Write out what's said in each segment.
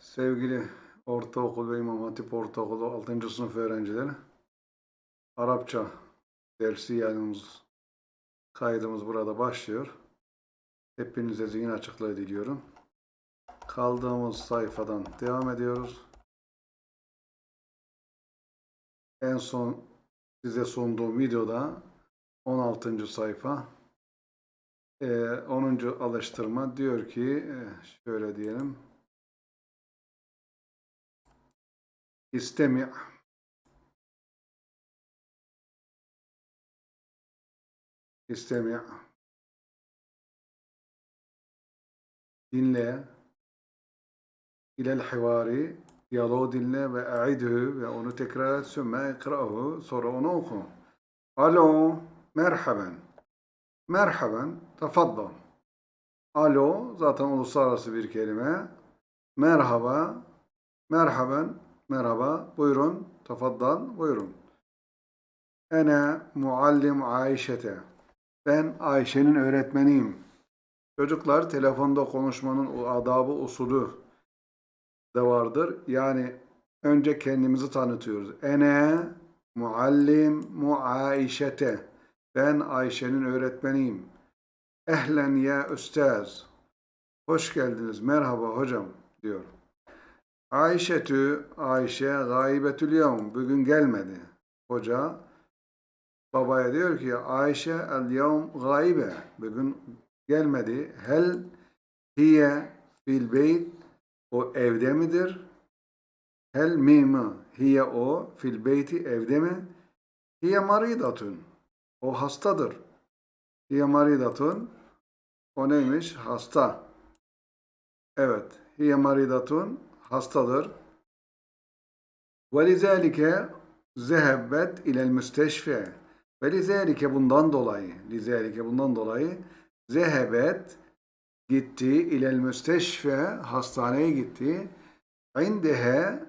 Sevgili ortaokul ve İmam Hatip Ortaokulu 6. sınıf öğrencileri, Arapça dersi yayınımız, kaydımız burada başlıyor. Hepinize zihin açıklığı diliyorum. Kaldığımız sayfadan devam ediyoruz. En son size sunduğum videoda 16. sayfa Ee, 10. alıştırma diyor ki e, şöyle diyelim. İstemi' İstemi' dinle. İlel hivari diyaloğu dinle ve e'idhü ve onu tekrar et. Sümme ikra'hu sonra onu oku. Alo merhaben merhaben tefaddal Alo zaten uluslararası bir kelime. Merhaba merhaben merhaba buyurun tefaddal buyurun. Ene muallim Ayşe'te. Ben Ayşe'nin öğretmeniyim. Çocuklar telefonda konuşmanın adabı usulü de vardır. Yani önce kendimizi tanıtıyoruz. Ene muallim muaişete. Ben Ayşe'nin öğretmeniyim. Ehlen ya üstaz. Hoş geldiniz. Merhaba hocam diyor. Ayşetü Ayşe gaybetül yevm. Bugün gelmedi. Hoca babaya diyor ki Ayşe el yevm gaybe. Bugün gelmedi. Hel hiye fil beyt. O evde midir? Hel mimi hiye o fil beyti evde mi? Hiye maridatun. O hastadır. Hiye maridatun. O neymiş? Hasta. Evet. Hiye maridatun Hastadır. وَلِذَٰلِكَ zehebbet ilel müsteşfe. Ve lizalike bundan dolayı, lizalike bundan dolayı zehebet gitti ilel müsteşfe hastaneye gitti. İndehe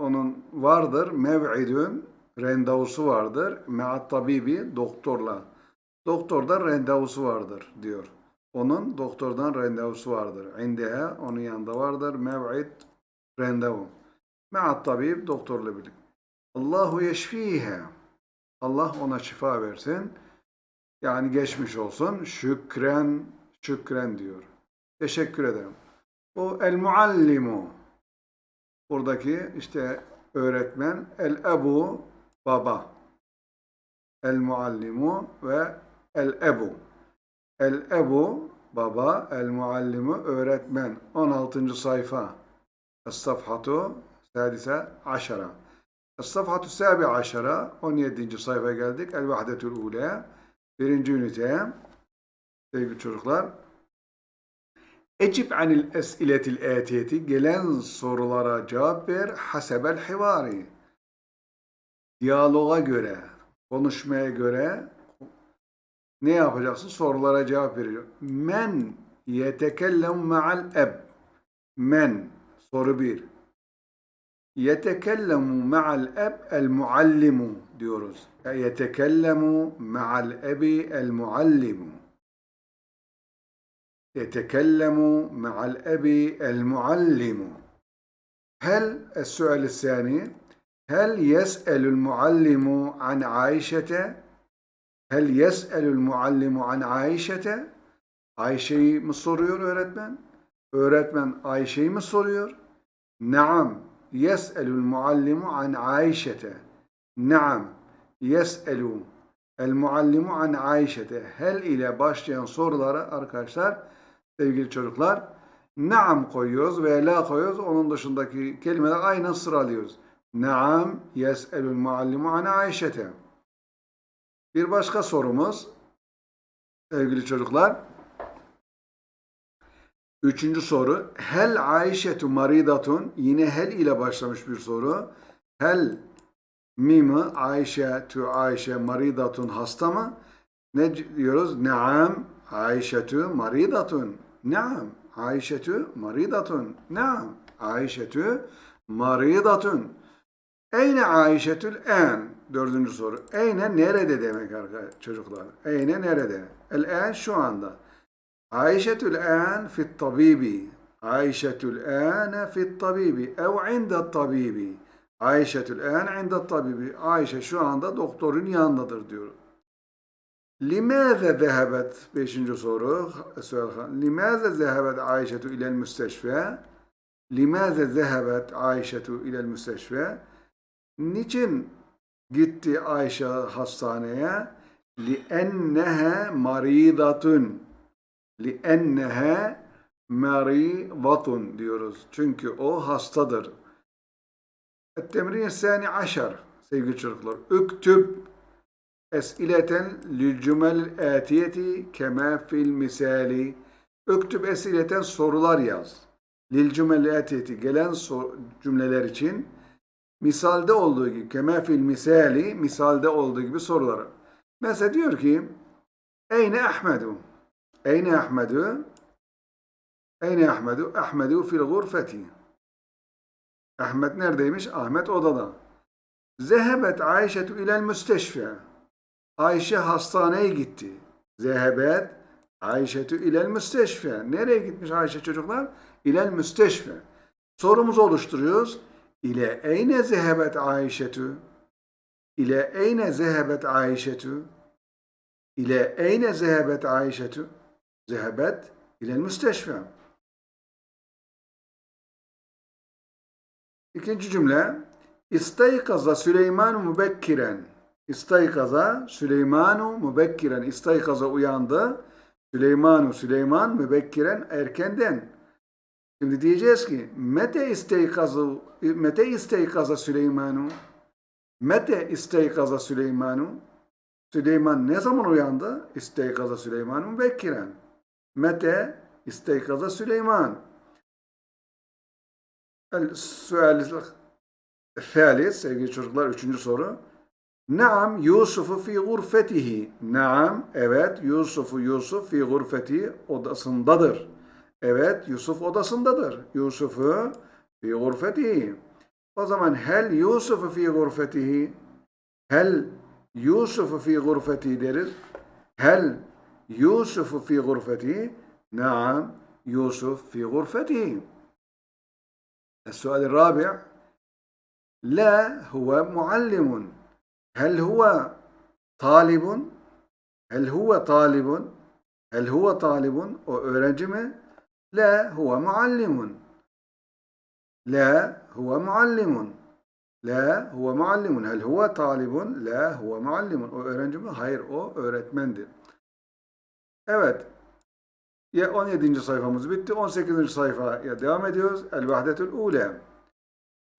onun vardır mev'idün randevusu vardır. Me'at tabibi doktorla. Doktorda randevusu vardır diyor. Onun doktordan randevusu vardır. İndehe onun yanında vardır. Mev'id randevu. Me'at tabib doktorla birlikte. Allahu yeşfihe. Allah ona şifa versin. Yani geçmiş olsun. Şükren, şükren diyor. Teşekkür ederim. O el muallimu. Buradaki işte öğretmen. El ebu baba. El muallimu ve el ebu. El ebu baba, el muallimu öğretmen. 16. sayfa. Es-safhatu sadise aşara. Es-safhatu sabi aşara. 17. sayfaya geldik. El vahdetül ule. Birinci ünite. Sevgili çocuklar. Ecib anil es'iletil etiyeti. Gelen sorulara cevap ver. Hasebel hivari. Diyaloğa göre, konuşmaya göre ne yapacaksın? Sorulara cevap veriyor. Men yetekellem ma'al eb. Men. Soru bir. Yetekellemu ma'al eb el muallimu diyoruz. Yetekellemu ma'al ebi el muallimu. يتكلم مع الأب المعلم هل السؤال الثاني هل يسأل المعلم عن عائشة هل يسأل المعلم عن عائشة Ayşe'yi mi soruyor öğretmen? Öğretmen Ayşe'yi mi soruyor? Naam. Yes'elul muallimu an Ayşete. Naam. Yes'elu el muallimu an Ayşete. Hel ile başlayan sorulara arkadaşlar sevgili çocuklar naam koyuyoruz veya la koyuyoruz. Onun dışındaki kelimeler aynen sıralıyoruz. Naam yes'elul muallimu an Ayşete. Bir başka sorumuz sevgili çocuklar. Üçüncü soru. Hel Ayşetu maridatun. Yine hel ile başlamış bir soru. Hel mimi Ayşe tu Ayşe maridatun hasta mı? Ne diyoruz? Naam Ayşetu maridatun. Naam Ayşetu maridatun. Naam Ayşetu maridatun. Eyne Ayşetül en? Dördüncü soru. Eyne nerede demek arkadaşlar çocuklar? Eyne nerede? El en şu anda. Ayşetül en fit tabibi. Ayşetül âne fit tabibi ev indet tabibi. Ayşetül âne indet tabibi. Ayşe şu anda doktorun yanındadır diyor. Limaze zehebet? Beşinci soru. Sual. Limaze zehebet Ayşetu ilel müsteşfe? Limaze zehebet Ayşetu ilel müsteşfe? Niçin gitti Ayşe hastaneye? لِأَنَّهَا مَرِيضَةٌ لِأَنَّهَا مَرِيضَةٌ diyoruz. Çünkü o hastadır. التمرين الثاني عشر sevgili çocuklar. Üktüb esileten lilcümel atiyeti kema fil misali. Üktüb esileten sorular yaz. Lilcümel atiyeti gelen so- cümleler için misalde olduğu gibi kema fil misali misalde olduğu gibi soruları. Mesela diyor ki Eyne Ahmedu? Eyne Ahmedu? Eyne Ahmedu? Ahmedu fil gurfeti. Ahmet neredeymiş? Ahmet odada. Zehebet Ayşetu ilel müsteşfe. Ayşe hastaneye gitti. Zehebet Ayşetu ilel müsteşfe. Nereye gitmiş Ayşe çocuklar? İlel müsteşfe. Sorumuzu oluşturuyoruz. İle eyne zehebet Ayşetu? İle eyne zehebet Ayşetu? İle eyne zehebet Ayşetu? Zehebet ilel müsteşfe. İkinci cümle. İstaykaza Süleymanu mübekkiren. İstaykaza Süleymanu mübekkiren. İstaykaza uyandı. Süleymanu Süleyman mübekkiren erkenden. Şimdi diyeceğiz ki mete isteykaza mete isteykaza Süleymanu mete isteykaza Süleymanu Süleyman ne zaman uyandı? İsteykaza Süleymanu mübekkiren. Mete isteykaza Süleyman. El-Sual Thalith, sevgili çocuklar, üçüncü soru. Naam Yusuf'u fi gurfetihi. Naam, evet Yusuf'u Yusuf fi gurfetihi odasındadır. Evet Yusuf odasındadır. Yusuf'u fi gurfetihi. O zaman hel Yusuf'u fi gurfetihi. Hel Yusuf'u fi gurfetihi deriz. Hel Yusuf'u fi gurfetihi. Naam Yusuf fi gurfetihi. السؤال الرابع لا هو معلم هل هو طالب هل هو طالب هل هو طالب o öğrenci mi لا هو معلم لا هو معلم لا هو معلم هل هو طالب لا هو معلم o öğrenci mi hayır o öğretmendir evet ya 17. sayfamız bitti. 18. sayfaya devam ediyoruz. El vahdetül ule.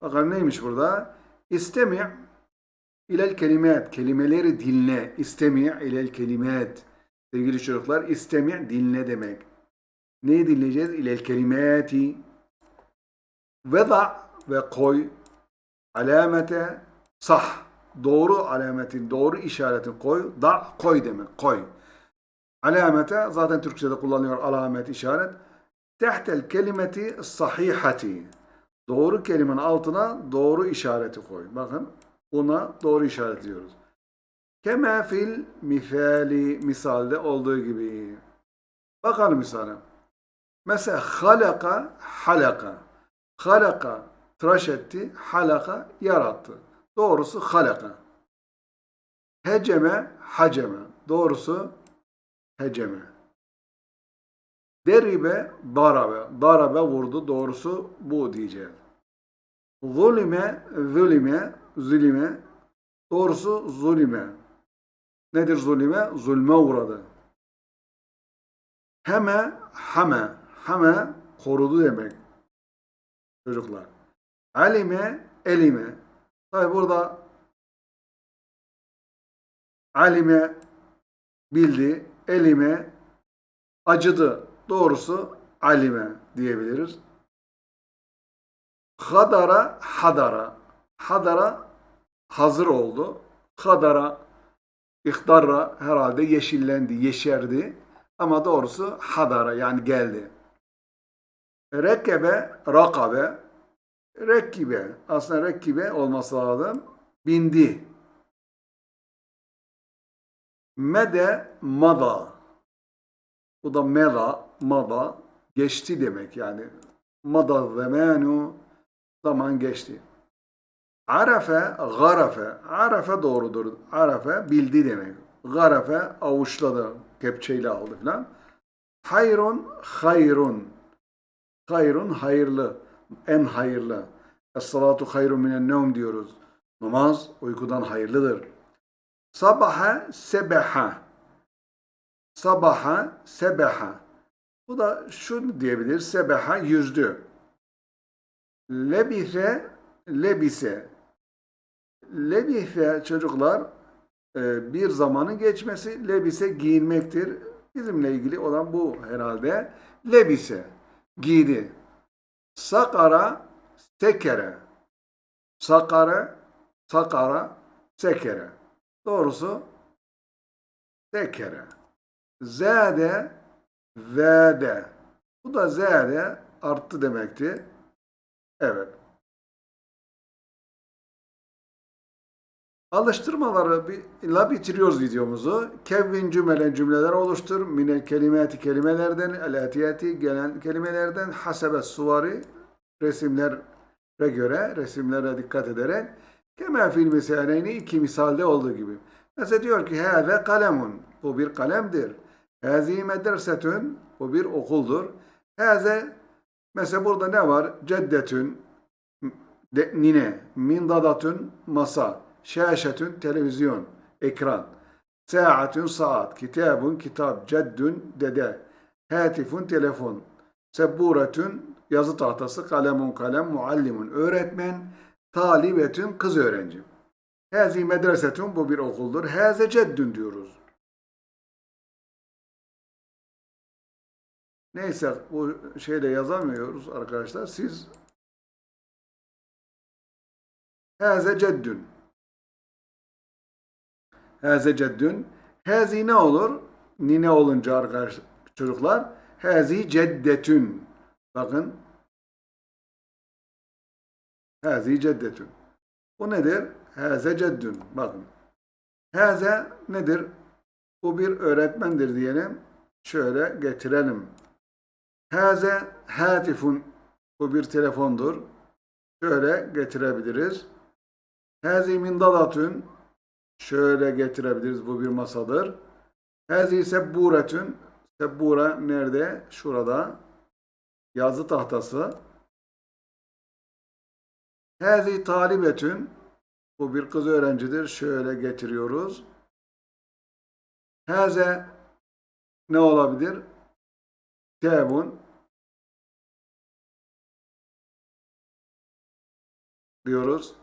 Bakalım neymiş burada? İstemi' ilel kelimat. Kelimeleri dinle. İstemi' ilel kelimat. Sevgili çocuklar, istemi' dinle demek. Neyi dinleyeceğiz? İlel kelimati. Veda ve koy. Alamete sah. Doğru alametin, doğru işaretin koy. Da koy demek. Koy. Alamete zaten Türkçe'de kullanıyor alamet, işaret. Tehtel kelimeti sahihati. Doğru kelimenin altına doğru işareti koy. Bakın buna doğru işaret diyoruz. Kema fil misali misalde olduğu gibi. Bakalım misale. Mesela halaka halaka. Halaka tıraş etti. Halaka yarattı. Doğrusu halaka. Heceme haceme. Doğrusu heceme. Deribe, darabe. Darabe vurdu. Doğrusu bu diyeceğiz. Zulime, zulime, zulime. Doğrusu zulime. Nedir zulime? Zulme uğradı. Heme, hame. Hame korudu demek. Çocuklar. Alime, elime. Tabi burada alime bildi, elime acıdı. Doğrusu alime diyebiliriz. Hadara, hadara. Hadara hazır oldu. Hadara, ihtarra herhalde yeşillendi, yeşerdi. Ama doğrusu hadara yani geldi. Rekkebe, rakabe. Rekkibe. Aslında rekkibe olması lazım. Bindi. Mede, mada. Bu da mela, mada geçti demek yani Madad zamanu. Zaman geçti. Arafe, garafe. Arafe doğrudur. Arafe bildi demek. Garafe avuçladı. Kepçeyle aldı filan. Hayrun, hayrun. Hayrun hayırlı. En hayırlı. Es-salatu hayrun minen nevm diyoruz. Namaz uykudan hayırlıdır. Sabaha, sebeha. Sabaha, sebeha. Bu da şunu diyebilir. Sebeha yüzdü. Lebise, lebise. Lebise çocuklar e, bir zamanın geçmesi. Lebise giyinmektir. Bizimle ilgili olan bu herhalde. Lebise, giydi. Sakara, sekere. Sakara, sakara, sekere. Doğrusu sekere. Zade, zade. Bu da zade arttı demekti. Evet. Alıştırmaları bi- ile bitiriyoruz videomuzu. Kevvin cümlelen cümleler oluştur. Minel kelimati kelimelerden, el atiyati gelen kelimelerden, hasebe suvari resimlere göre, resimlere dikkat ederek kema fil misaleyni iki misalde olduğu gibi. Mesela diyor ki hâze kalemun. Bu bir kalemdir. Hâzi medresetün. Bu bir okuldur. Hâze mesela burada ne var? Ceddetün de, nine, mindadatün masa, şaşetün televizyon, ekran, saatün saat, kitabun kitap, ceddün dede, hatifun telefon, sebburetün yazı tahtası, kalemun kalem, muallimun öğretmen, talibetün kız öğrenci. Hazi medresetün bu bir okuldur. Haze ceddün diyoruz. Neyse bu şeyle yazamıyoruz arkadaşlar. Siz Haze ceddün. Haze ceddün. Hazi ne olur? Nine olunca arkadaş çocuklar. Hazi ceddetün. Bakın. Hazi ceddetün. Bu nedir? Haze ceddün. Bakın. Haze nedir? Bu bir öğretmendir diyelim. Şöyle getirelim. Haze hatifun. Bu bir telefondur. Şöyle getirebiliriz. Hazi mindalatün. Şöyle getirebiliriz. Bu bir masadır. Hazi sebburetün. Sebbura nerede? Şurada. Yazı tahtası. Hazi talibetün. Bu bir kız öğrencidir. Şöyle getiriyoruz. Haze ne olabilir? Kitabun diyoruz.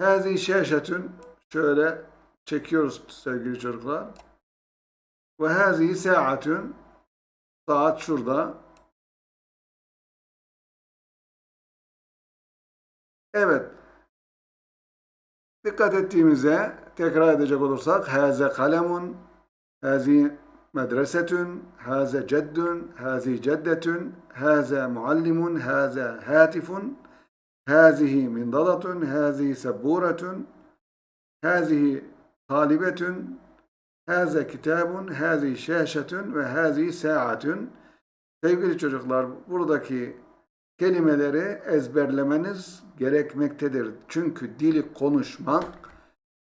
Hazi şeşetün şöyle çekiyoruz sevgili çocuklar. Ve hazi saatün saat şurada. Evet. Dikkat ettiğimize tekrar edecek olursak haze kalemun, hazi medresetün, haze ceddün, hazi ceddetün, haze muallimun, haze hatifun, hazihi mindalatun, hazihi sebburetun, hazihi talibetün, haze kitabun, hazihi şaşetün ve hazihi saatün. Sevgili çocuklar buradaki kelimeleri ezberlemeniz gerekmektedir. Çünkü dili konuşmak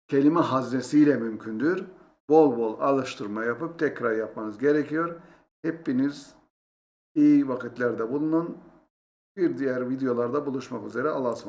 kelime haznesiyle mümkündür. Bol bol alıştırma yapıp tekrar yapmanız gerekiyor. Hepiniz iyi vakitlerde bulunun. Bir diğer videolarda buluşmak üzere. Allah'a ısmarladık.